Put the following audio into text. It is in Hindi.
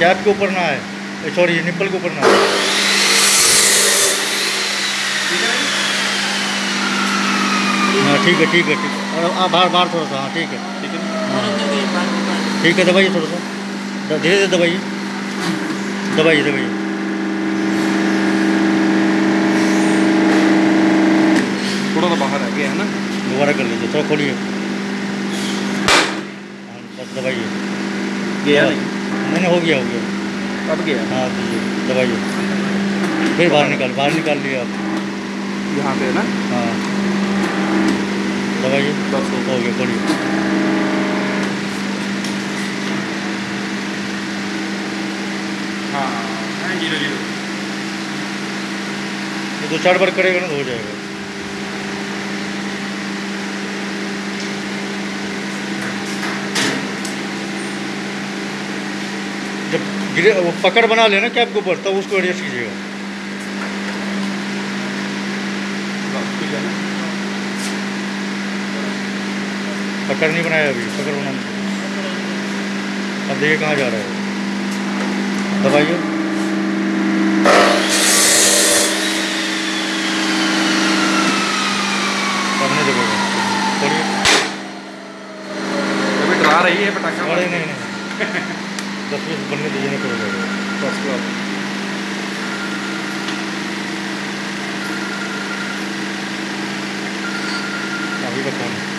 कैप के ऊपर ना आए। सॉरी निप्पल के ऊपर ना आए। हाँ ठीक है ठीक है ठीक है। आप बाहर बाहर थोड़ा सा हाँ ठीक है। ठीक है। हाँ। ठीक है दबाइए थोड़ा सा। धीरे धीरे दबाइए। दबाइए दबाइए। थोड़ा सा बाहर आ गया है ना? दोबारा कर लीजिए थोड़ा खोलिए। हाँ, बस दबाइए। गया हाँ। नहीं। नहीं, हो गया हो गया। अब गया? हाँ दबाइए फिर बाहर निकाल बाहर निकाल लिए आप यहाँ पे ना? हाँ। दबाइए बस हो हो गया। खोलिए हाँ हाँ। ज़ीरो ज़ीरो ये दो चार बार करेगा ना तो हो जाएगा। जब गिरे वो पकड़ बना लेना कैप के ऊपर तब उसको एडजस्ट कीजिएगा। पकड़ नहीं बनाया अभी पकड़ बनाना अब देखिए कहाँ जा रहा है दबाइए। रही है पटाखा। नहीं नहीं। दस बीस बनने दीजिए ना करो फ़र्स्ट क्लास काफ़ी अभी का हाँ